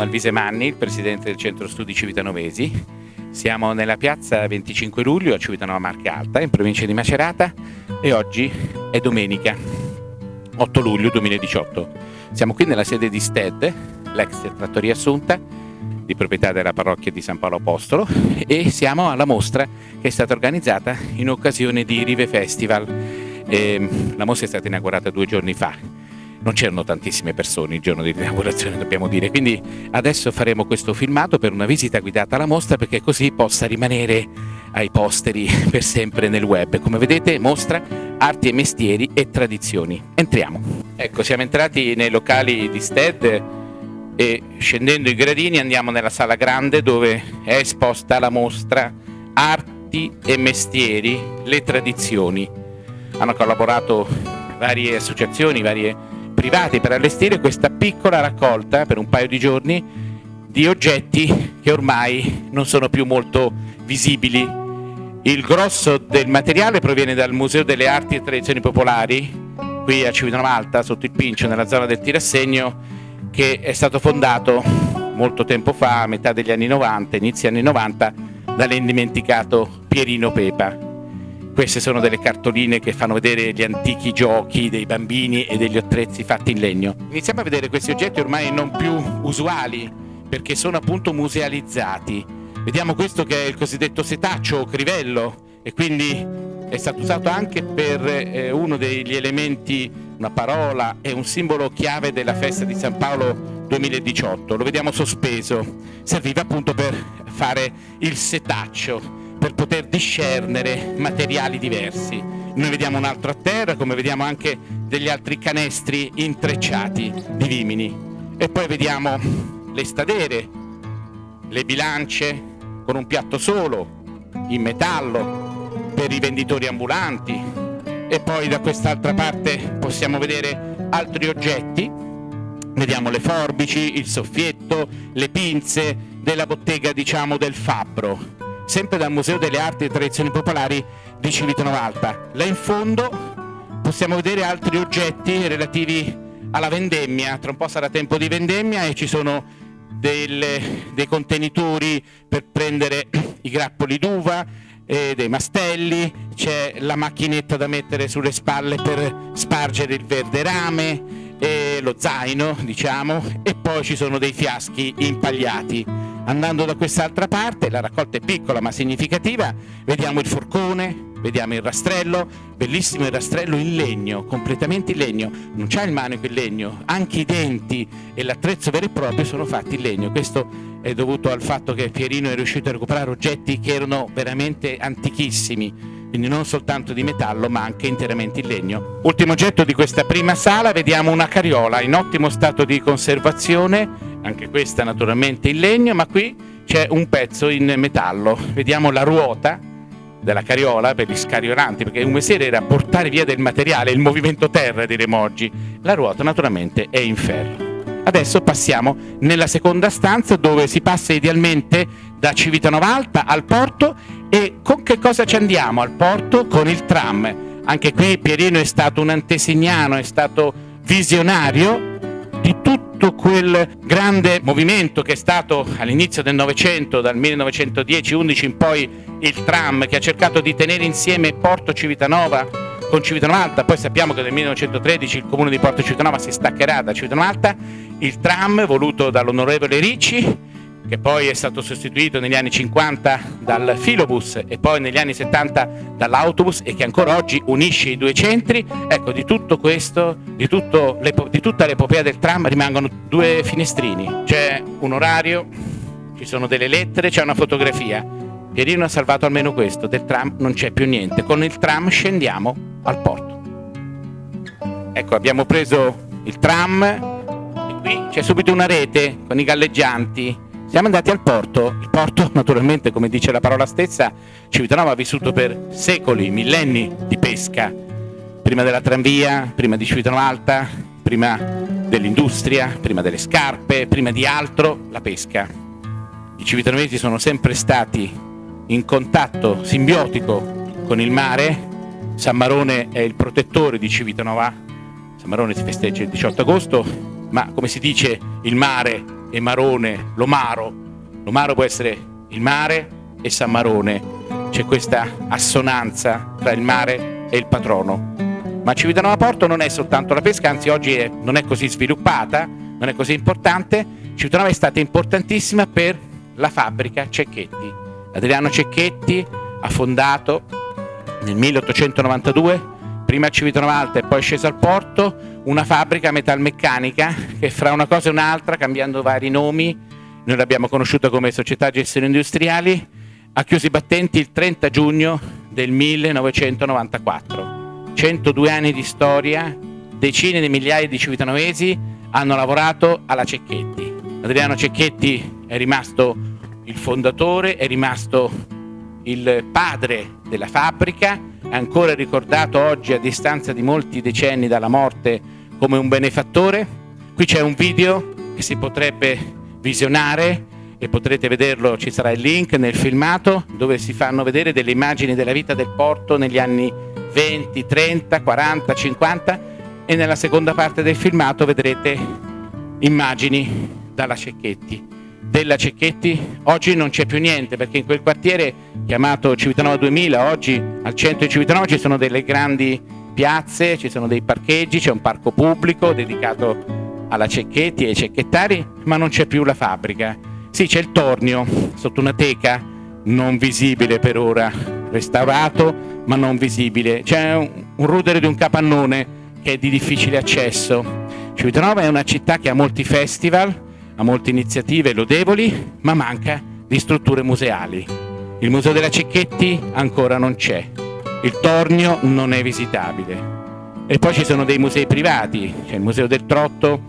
Alvise Manni, il presidente del centro studi Civitanovesi. Siamo nella piazza 25 luglio a Civitanova Marca Alta, in provincia di Macerata e oggi è domenica 8 luglio 2018. Siamo qui nella sede di STED, l'ex trattoria Assunta, di proprietà della parrocchia di San Paolo Apostolo e siamo alla mostra che è stata organizzata in occasione di Rive Festival. E ehm, la mostra è stata inaugurata due giorni fa non c'erano tantissime persone il giorno di inaugurazione dobbiamo dire, quindi adesso faremo questo filmato per una visita guidata alla mostra perché così possa rimanere ai posteri per sempre nel web. Come vedete mostra arti e mestieri e tradizioni. Entriamo. Ecco, siamo entrati nei locali di STED e scendendo i gradini andiamo nella sala grande dove è esposta la mostra Arti e mestieri, le tradizioni. Hanno collaborato varie associazioni, varie privati per allestire questa piccola raccolta per un paio di giorni di oggetti che ormai non sono più molto visibili. Il grosso del materiale proviene dal Museo delle Arti e Tradizioni Popolari, qui a Civitanova Alta, sotto il Pincio, nella zona del tirassegno, che è stato fondato molto tempo fa, a metà degli anni 90, inizi anni 90, dall'indimenticato Pierino Pepa. Queste sono delle cartoline che fanno vedere gli antichi giochi dei bambini e degli attrezzi fatti in legno. Iniziamo a vedere questi oggetti ormai non più usuali perché sono appunto musealizzati. Vediamo questo che è il cosiddetto setaccio o crivello e quindi è stato usato anche per eh, uno degli elementi, una parola e un simbolo chiave della festa di San Paolo 2018. Lo vediamo sospeso, serviva appunto per fare il setaccio per poter discernere materiali diversi. Noi vediamo un altro a terra, come vediamo anche degli altri canestri intrecciati di vimini. E poi vediamo le stadere, le bilance con un piatto solo, in metallo, per i venditori ambulanti. E poi da quest'altra parte possiamo vedere altri oggetti. Vediamo le forbici, il soffietto, le pinze della bottega diciamo del fabbro sempre dal Museo delle Arti e Tradizioni Popolari di Civitanova Alta. Là in fondo possiamo vedere altri oggetti relativi alla vendemmia, tra un po' sarà tempo di vendemmia e ci sono delle, dei contenitori per prendere i grappoli d'uva, eh, dei mastelli, c'è la macchinetta da mettere sulle spalle per spargere il verde rame, eh, lo zaino diciamo. E poi ci sono dei fiaschi impagliati Andando da quest'altra parte, la raccolta è piccola ma significativa, vediamo il forcone, vediamo il rastrello, bellissimo il rastrello in legno, completamente in legno, non c'è il manico in legno, anche i denti e l'attrezzo vero e proprio sono fatti in legno, questo è dovuto al fatto che Pierino è riuscito a recuperare oggetti che erano veramente antichissimi, quindi non soltanto di metallo ma anche interamente in legno. Ultimo oggetto di questa prima sala, vediamo una carriola in ottimo stato di conservazione, anche questa naturalmente in legno, ma qui c'è un pezzo in metallo. Vediamo la ruota della carriola per gli scariolanti, perché un mestiere era portare via del materiale, il movimento terra diremo oggi. La ruota naturalmente è in ferro. Adesso passiamo nella seconda stanza dove si passa idealmente da Civitanova Alta al porto e con che cosa ci andiamo al porto? Con il tram. Anche qui Pierino è stato un antesignano, è stato visionario di tutto quel grande movimento che è stato all'inizio del Novecento, dal 1910-11 in poi il tram che ha cercato di tenere insieme Porto Civitanova con Civitanova poi sappiamo che nel 1913 il comune di Porto Civitanova si staccherà da Civitanova il tram voluto dall'onorevole Ricci che poi è stato sostituito negli anni 50 dal filobus e poi negli anni 70 dall'autobus e che ancora oggi unisce i due centri, ecco di tutto questo, di, tutto di tutta l'epopea del tram rimangono due finestrini, c'è un orario, ci sono delle lettere, c'è una fotografia. Pierino ha salvato almeno questo, del tram non c'è più niente, con il tram scendiamo al porto. Ecco abbiamo preso il tram e qui c'è subito una rete con i galleggianti siamo andati al porto, il porto naturalmente come dice la parola stessa Civitanova ha vissuto per secoli, millenni di pesca, prima della tranvia, prima di Civitanova Alta, prima dell'industria, prima delle scarpe, prima di altro la pesca. I civitanovesi sono sempre stati in contatto simbiotico con il mare, San Marone è il protettore di Civitanova, San Marone si festeggia il 18 agosto, ma come si dice il mare e Marone, l'Omaro. L'Omaro può essere il mare e San Marone. C'è questa assonanza tra il mare e il patrono. Ma Civitanova Porto non è soltanto la pesca, anzi oggi è, non è così sviluppata, non è così importante. Civitanova è stata importantissima per la fabbrica Cecchetti. Adriano Cecchetti ha fondato nel 1892, prima a Civitanova Alta e poi sceso al porto, una fabbrica metalmeccanica che fra una cosa e un'altra, cambiando vari nomi, noi l'abbiamo conosciuta come Società Gestioni Industriali, ha chiuso i battenti il 30 giugno del 1994. 102 anni di storia, decine di migliaia di civitanovesi hanno lavorato alla Cecchetti. Adriano Cecchetti è rimasto il fondatore, è rimasto il padre della fabbrica, ancora ricordato oggi a distanza di molti decenni dalla morte come un benefattore. Qui c'è un video che si potrebbe visionare e potrete vederlo, ci sarà il link nel filmato dove si fanno vedere delle immagini della vita del porto negli anni 20, 30, 40, 50 e nella seconda parte del filmato vedrete immagini dalla Cecchetti. Della Cecchetti oggi non c'è più niente perché in quel quartiere chiamato Civitanova 2000, oggi al centro di Civitanova ci sono delle grandi piazze, ci sono dei parcheggi, c'è un parco pubblico dedicato alla Cecchetti e ai cecchettari, ma non c'è più la fabbrica. Sì, c'è il tornio sotto una teca non visibile per ora, restaurato ma non visibile. C'è un, rudere di un capannone che è di difficile accesso. Civitanova è una città che ha molti festival, ha molte iniziative lodevoli, ma manca di strutture museali. Il Museo della Cecchetti ancora non c'è, il Tornio non è visitabile. E poi ci sono dei musei privati, c'è il Museo del Trotto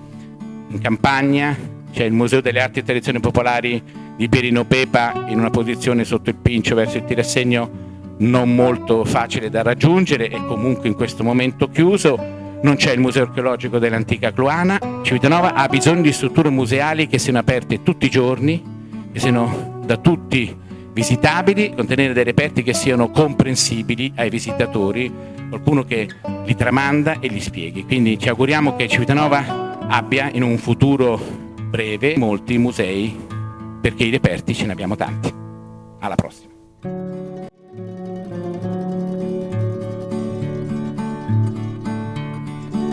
in campagna, c'è il Museo delle Arti e Tradizioni Popolari di Perino Pepa in una posizione sotto il Pincio verso il tirassegno non molto facile da raggiungere e comunque in questo momento chiuso. Non c'è il Museo archeologico dell'antica Cluana. Civitanova ha bisogno di strutture museali che siano aperte tutti i giorni, che siano da tutti visitabili, contenere dei reperti che siano comprensibili ai visitatori, qualcuno che li tramanda e li spieghi. Quindi ci auguriamo che Civitanova abbia in un futuro breve molti musei perché i reperti ce ne abbiamo tanti. Alla prossima.